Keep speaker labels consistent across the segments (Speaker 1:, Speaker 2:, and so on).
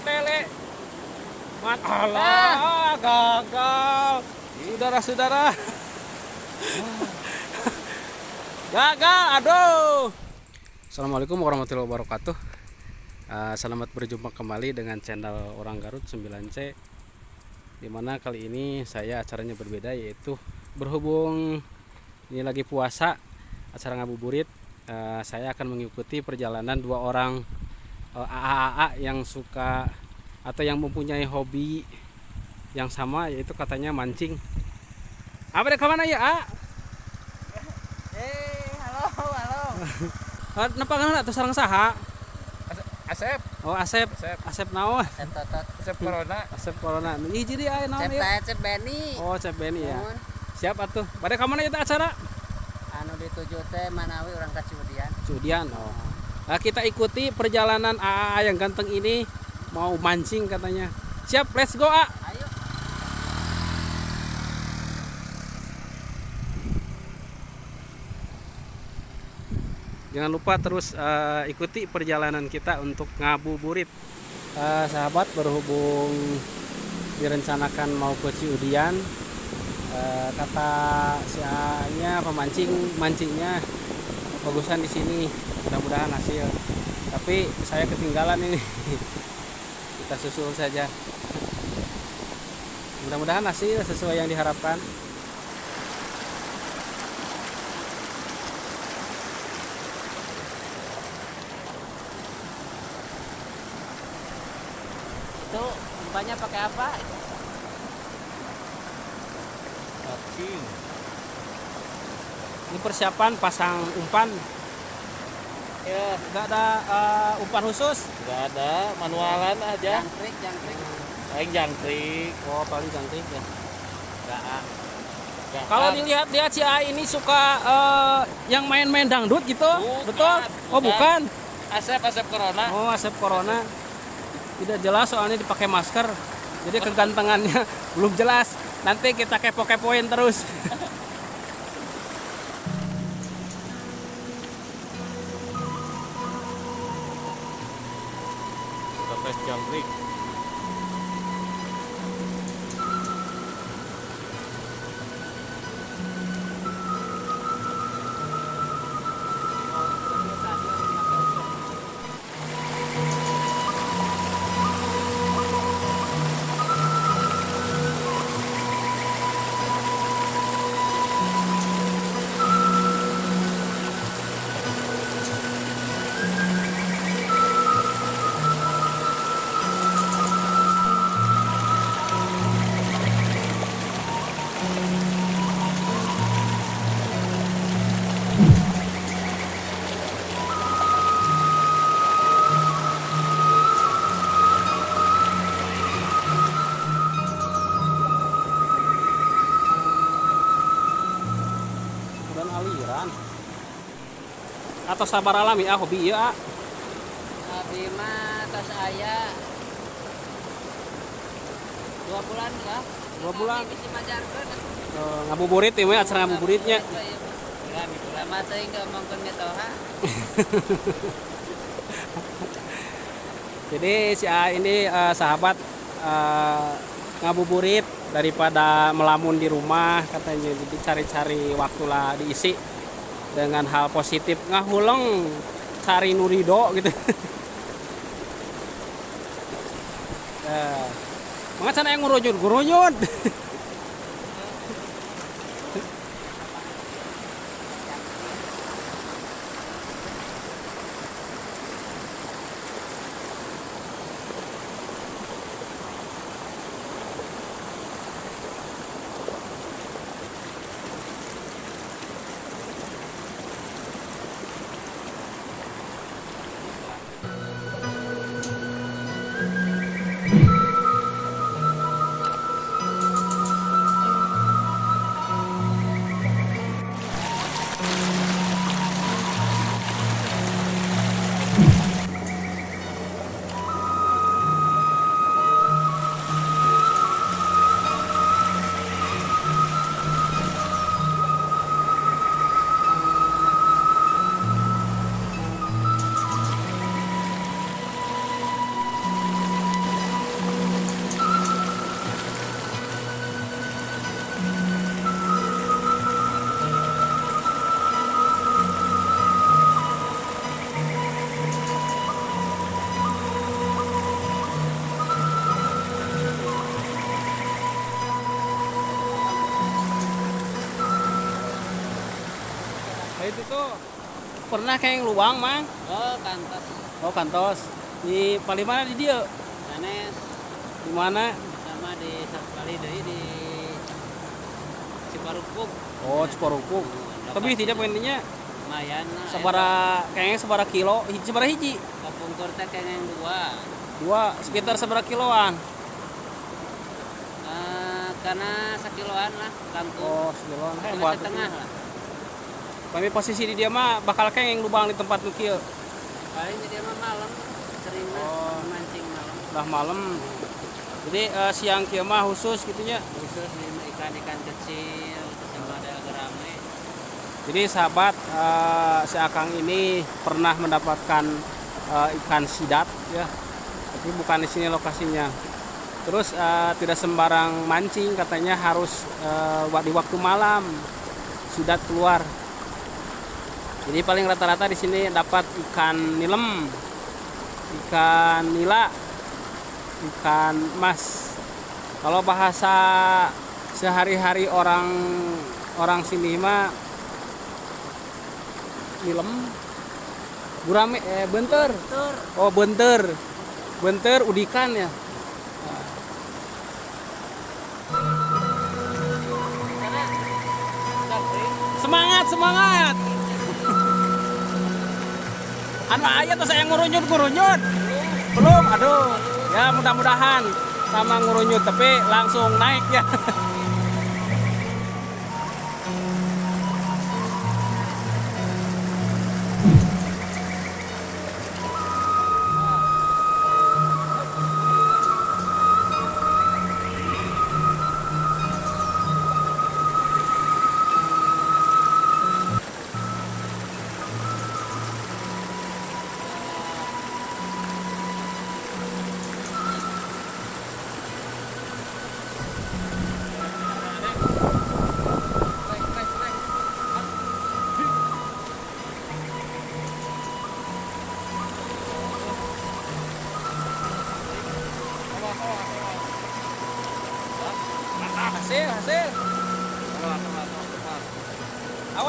Speaker 1: tele. Man Allah, gagal. Saudara-saudara. gagal, aduh. Assalamualaikum warahmatullahi wabarakatuh. Uh, selamat berjumpa kembali dengan channel Orang Garut 9C. Di mana kali ini saya acaranya berbeda yaitu berhubung ini lagi puasa acara ngabuburit uh, saya akan mengikuti perjalanan dua orang AA yang suka atau yang mempunyai hobi yang sama yaitu katanya mancing apa deh ke mana ya A?
Speaker 2: Eh, halo, halo.
Speaker 1: Napa kan atau sarang saha?
Speaker 2: Asep,
Speaker 1: Oh Asep,
Speaker 2: Asep.
Speaker 1: Asep naon?
Speaker 2: Asep Totot. Asep Corona.
Speaker 1: Asep Corona. Ini jadi aya naon
Speaker 2: Asep
Speaker 1: ya?
Speaker 2: Asep Benny.
Speaker 1: Oh Asep Beni ya. Siap atuh. Pada ke mana itu acara?
Speaker 2: Anu dituju teh Manawi orang Kaciudian.
Speaker 1: Cudian. Oh. Nah, kita ikuti perjalanan AA yang ganteng ini mau mancing katanya. Siap, let's go A. Jangan lupa terus eh, ikuti perjalanan kita untuk ngabuburit. Eh, sahabat berhubung direncanakan mau ke Ciudian, eh, kata si A-nya pemancing mancingnya bagusan di sini. Mudah-mudahan hasil. Tapi saya ketinggalan ini. kita susul saja. Mudah-mudahan hasil sesuai yang diharapkan.
Speaker 2: Itu umpannya pakai apa?
Speaker 3: Cacing.
Speaker 1: Ini persiapan pasang umpan.
Speaker 3: Ya,
Speaker 1: Nggak ada eh, umpan khusus.
Speaker 3: nggak ada manualan aja.
Speaker 2: Jangkrik, jangkrik.
Speaker 3: Paling jangkrik.
Speaker 1: Oh, paling cantik ya.
Speaker 3: Nggak ah.
Speaker 1: Kalau
Speaker 3: ah.
Speaker 1: dilihat-lihat si A ini suka eh, yang main-main dangdut gitu,
Speaker 3: Bukan,
Speaker 1: betul? Oh, bukan.
Speaker 3: Asep Asep Corona.
Speaker 1: Oh, Asep Corona. Tidak jelas soalnya dipakai masker. Jadi kegantengannya belum jelas. Nanti kita kepo-kepoin terus. Atau sabar alami ah hobi ya.
Speaker 2: Abi mah tas aya dua bulan lah.
Speaker 1: Dua bulan.
Speaker 2: Bisa majarkeun.
Speaker 1: Eh, ngabuburit ya, acara ngabuburitnya.
Speaker 2: Mikulah mah teuing ngomongkeun metoha.
Speaker 1: Jadi si A ini eh, sahabat eh, ngabuburit daripada melamun di rumah katanya jadi cari-cari waktu lah diisi dengan hal positif ngahuleng cari nurido gitu. Eh, Maka sana yang ngurujun, ngurujun. itu pernah kayak luang mang.
Speaker 2: Oh, kantos.
Speaker 1: oh kantos. Di paling mana di dia?
Speaker 2: Sanes
Speaker 1: di mana?
Speaker 2: Sama di sekali deui di Ciparukuk.
Speaker 1: oh Ciparukuk. Tapi tidak poinnya
Speaker 2: lumayan
Speaker 1: sebara kayaknya sebara kilo. Hiji sebara hiji?
Speaker 2: Kapungkur teh kengeng dua.
Speaker 1: dua sekitar sebara kiloan.
Speaker 2: Eh, karena sekiloan lah kangkung.
Speaker 1: oh sekiloan. Hebat
Speaker 2: setengah lah.
Speaker 1: Kami posisi di dia mah bakal kayak lubang di tempat nukil
Speaker 2: Paling jadi mah malam sering
Speaker 1: Oh.
Speaker 2: mancing malam.
Speaker 1: udah malam jadi eh, siang kia mah khusus gitunya
Speaker 2: Khusus ikan-ikan kecil sama ada gerame.
Speaker 1: jadi sahabat eh, si Akang ini pernah mendapatkan eh, ikan sidat ya tapi bukan di sini lokasinya terus eh, tidak sembarang mancing katanya harus wa- di waktu malam sidat keluar jadi paling rata-rata di sini dapat ikan nilem ikan nila ikan mas kalau bahasa sehari-hari orang orang sini mah nilem. Gurame eh benter
Speaker 2: Tur.
Speaker 1: oh benter benter udikan ya. Semangat semangat anu ayat tuh saya ngurunyut ngurunyut belum aduh. Ya mudah-mudahan sama ngurunyut tapi langsung naik ya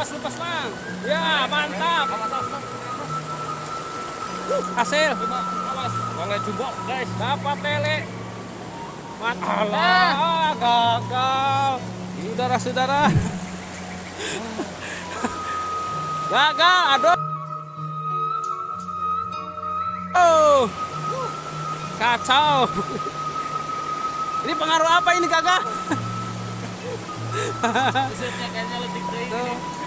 Speaker 1: awas lepas lang. Ya mantap. Uh, hasil.
Speaker 3: Awas, boleh jumbo guys.
Speaker 1: dapat lele. Mat Allah gagal. Saudara-saudara. Gagal aduh. Oh. Kacau. Ini pengaruh apa ini kakak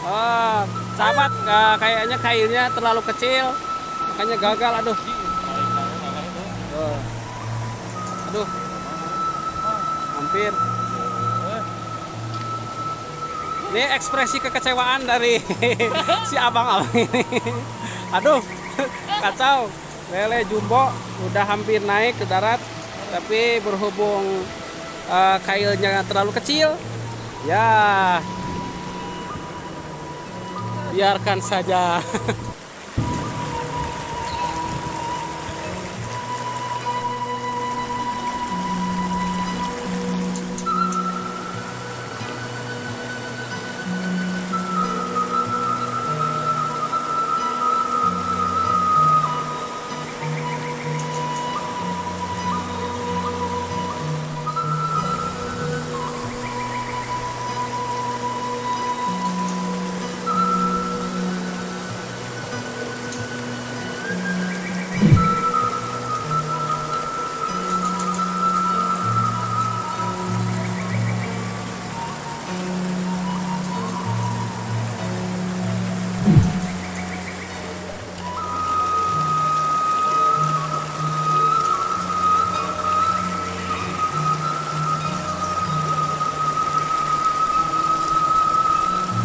Speaker 1: Oh, sahabat eh, kayaknya kailnya terlalu kecil. Makanya gagal aduh. Oh. aduh. Hampir. Ini ekspresi kekecewaan dari si abang-abang ini. Aduh kacau. Lele jumbo udah hampir naik ke darat tapi berhubung eh, kailnya terlalu kecil ya. Biarkan saja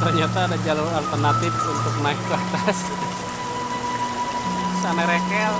Speaker 1: ternyata ada jalur alternatif untuk naik ke atas. Sana rekel